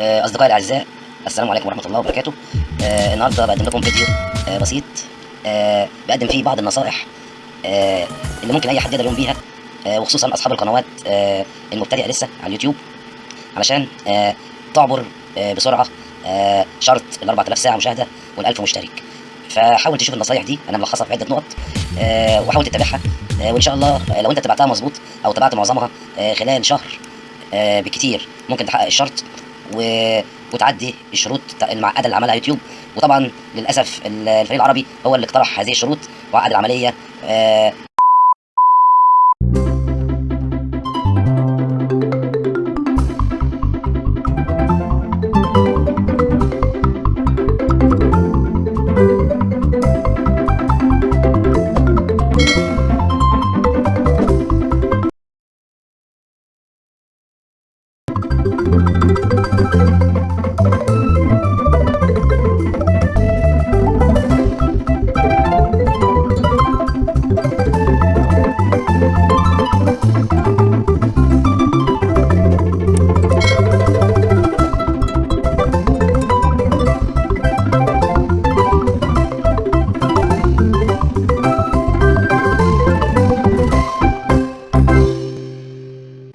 آه، أصدقائي الأعزاء السلام عليكم ورحمة الله وبركاته. آه، النهاردة بقدم لكم فيديو آه، بسيط آه، بقدم فيه بعض النصائح آه، اللي ممكن أي حد يقدر يقوم بيها آه، وخصوصا أصحاب القنوات آه، المبتدئة لسه على اليوتيوب علشان آه، تعبر آه، بسرعة آه، شرط ال 4000 ساعة مشاهدة وال 1000 مشترك. فحاول تشوف النصايح دي أنا ملخصها في عدة نقط آه، وحاول تتبعها آه، وإن شاء الله آه، لو أنت تبعتها مظبوط أو تبعت معظمها آه، خلال شهر آه، بكتير ممكن تحقق الشرط. و... وتعدي الشروط المعقده اللي عملها يوتيوب وطبعا للأسف ال- الفريق العربي هو اللي اقترح هذه الشروط وعقد العملية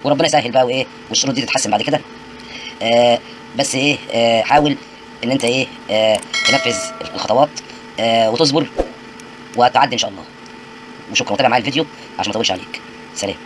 وربنا يسهل بقى وإيه والشروط دي تتحسن بعد كده. آه بس إيه آه حاول إن أنت إيه آه تنفذ الخطوات وتصبر وهتعدي إن شاء الله. وشكرا. وتابع معايا الفيديو عشان ما أطولش عليك. سلام.